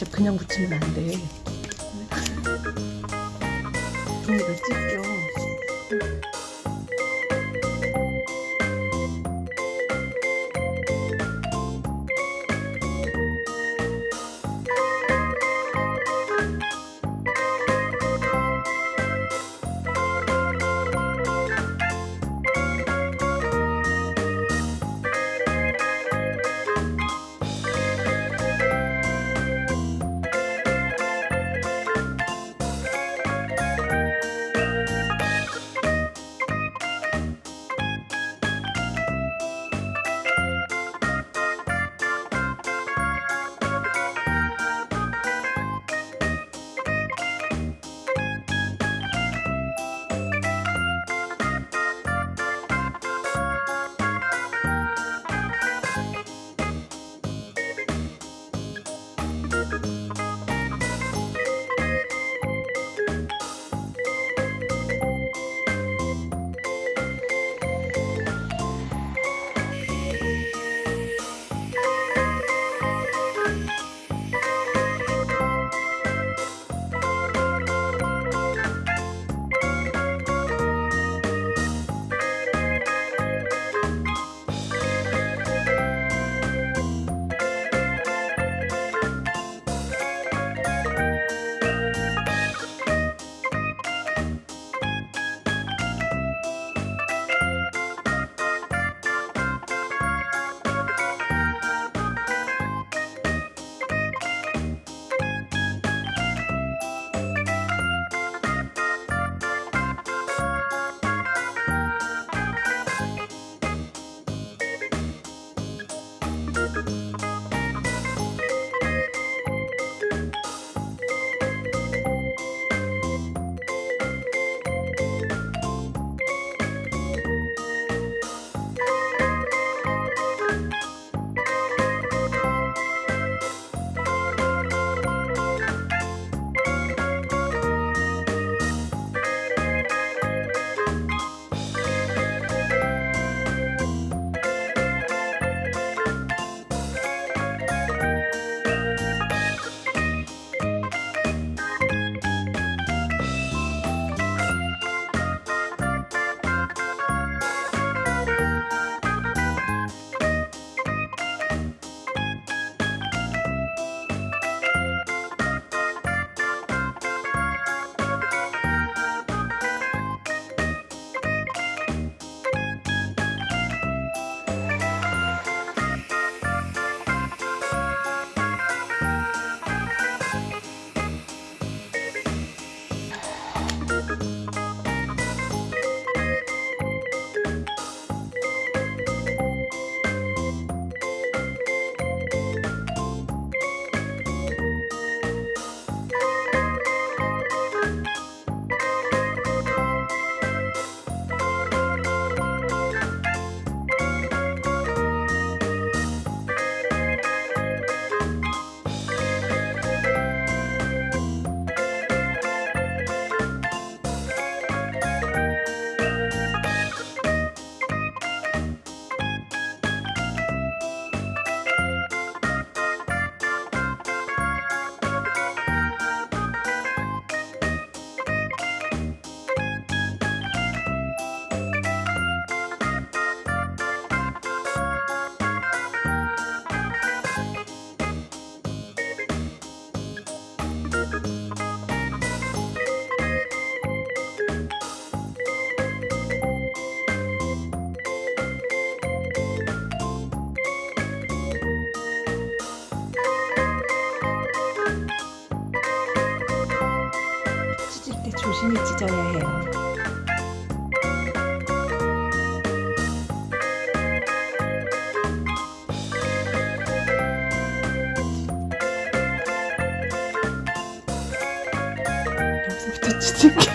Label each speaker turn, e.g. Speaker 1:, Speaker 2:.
Speaker 1: 진짜 그냥 붙이면 안 돼. 종이가 찢겨. 조심히 찢어야 해요. 겹서부터